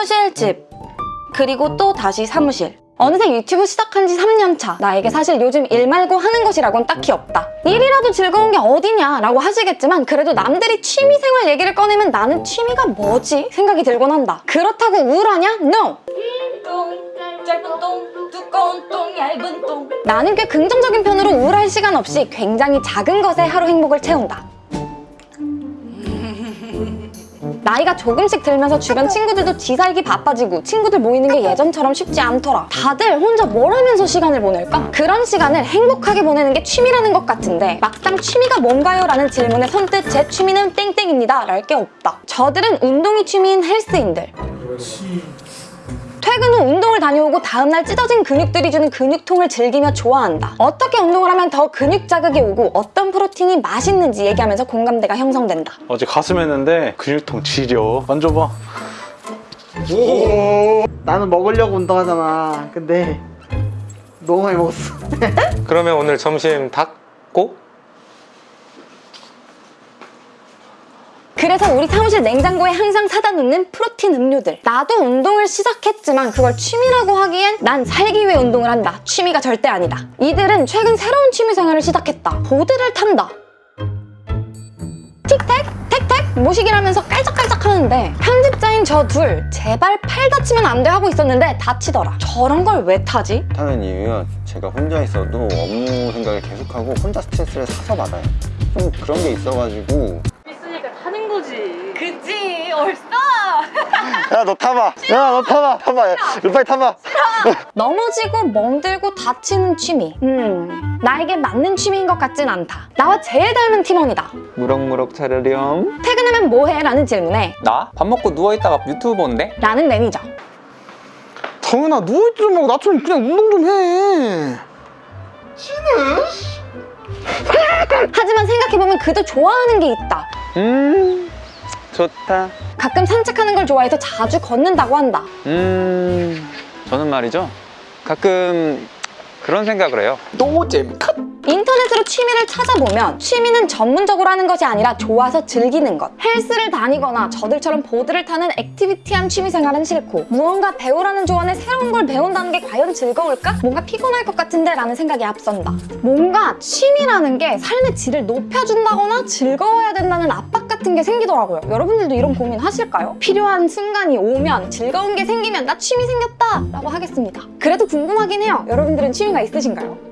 사무실 집 그리고 또 다시 사무실 어느새 유튜브 시작한 지 3년 차 나에게 사실 요즘 일 말고 하는 것이라곤 딱히 없다 일이라도 즐거운 게 어디냐 라고 하시겠지만 그래도 남들이 취미생활 얘기를 꺼내면 나는 취미가 뭐지? 생각이 들곤 한다 그렇다고 우울하냐? NO! 똥, 짧은 똥, 두꺼운 똥, 얇은 똥 나는 꽤 긍정적인 편으로 우울할 시간 없이 굉장히 작은 것에 하루 행복을 채운다 나이가 조금씩 들면서 주변 친구들도 지 살기 바빠지고 친구들 모이는 게 예전처럼 쉽지 않더라. 다들 혼자 뭘 하면서 시간을 보낼까? 그런 시간을 행복하게 보내는 게 취미라는 것 같은데 막상 취미가 뭔가요? 라는 질문에 선뜻 제 취미는 땡땡입니다. 랄 게 없다. 저들은 운동이 취미인 헬스인들 퇴근 후 운동을 다녀오고 다음날 찢어진 근육들이 주는 근육통을 즐기며 좋아한다. 어떻게 운동을 하면 더 근육 자극이 오고 어떤 프로틴이 맛있는지 얘기하면서 공감대가 형성된다. 어제 가슴 했는데 근육통 지려 만져봐 나는 먹으려고 운동하잖아. 근데 너무 많이 먹었어. 그러면 오늘 점심 닭고? 그래서 우리 사무실 냉장고에 항상 사다 놓는 프로틴 음료들. 나도 운동을 시작했지만 그걸 취미라고 하기엔 난 살기 위해 운동을 한다. 취미가 절대 아니다. 이들은 최근 새로운 취미 생활을 시작했다. 보드를 탄다. 틱택, 모시기라면서 깔짝깔짝 하는데 편집자인 저 둘 제발 팔 다치면 안 돼 하고 있었는데 다치더라. 저런 걸 왜 타지? 타는 이유가 제가 혼자 있어도 업무 생각을 계속하고 혼자 스트레스를 사서 받아요. 좀 그런 게 있어가지고 그치, 얼싸! 야 너 타봐 야 너 타봐 타봐 야, 빨리 타봐 넘어지고 멍들고 다치는 취미. 음, 나에게 맞는 취미인 것 같진 않다. 나와 제일 닮은 팀원이다. 무럭무럭 자라렴 퇴근하면 뭐해? 라는 질문에 나? 밥 먹고 누워있다가 유튜브 보는데? 라는 매니저. 정은아 누워있지 말고 나처럼 그냥 운동 좀 해. 하지만 생각해보면 그도 좋아하는 게 있다. 음 좋다 가끔 산책하는 걸 좋아해서 자주 걷는다고 한다. 음 저는 말이죠 가끔 그런 생각을 해요 노잼 컷. 인터넷으로 취미를 찾아보면 취미는 전문적으로 하는 것이 아니라 좋아서 즐기는 것. 헬스를 다니거나 저들처럼 보드를 타는 activity한 취미 생활은 싫고 무언가 배우라는 조언에 새로운 걸 배운다는 게 과연 즐거울까? 뭔가 피곤할 것 같은데 라는 생각이 앞선다. 뭔가 취미라는 게 삶의 질을 높여준다거나 즐거워야 된다는 압박 같은 게 생기더라고요. 여러분들도 이런 고민 하실까요? 필요한 순간이 오면 즐거운 게 생기면 나 취미 생겼다 라고 하겠습니다. 그래도 궁금하긴 해요. 여러분들은 취미가 있으신가요?